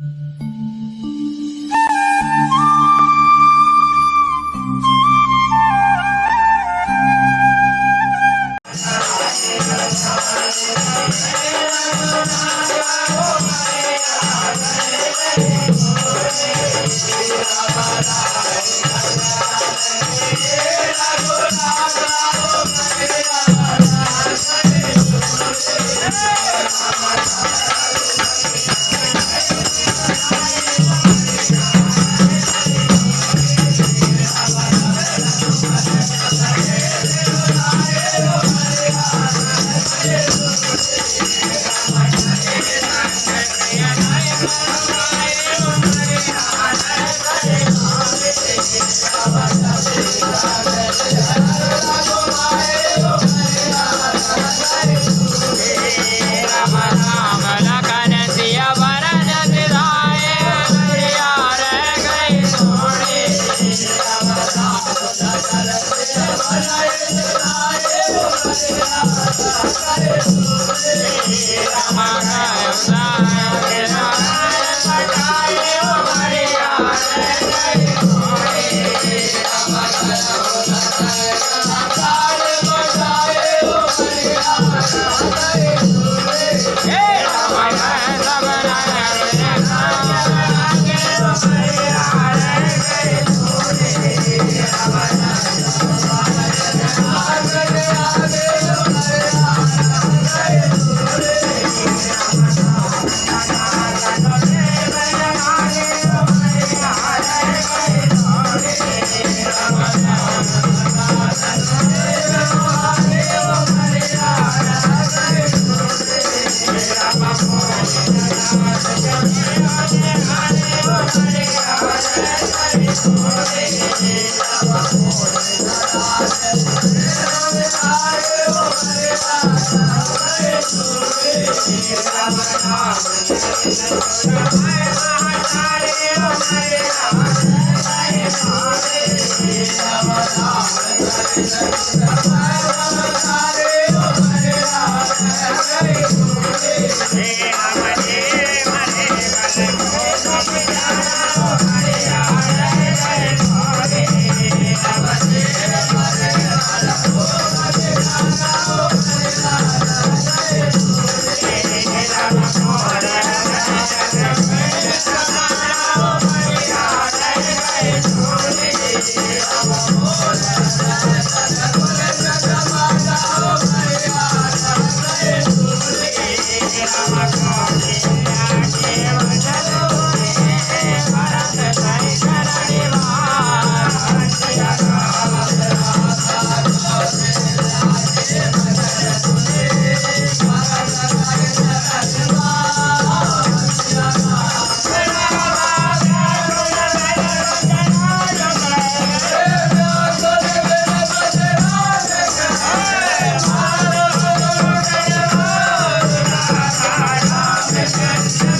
Mm-hmm. Hare Yes, yes.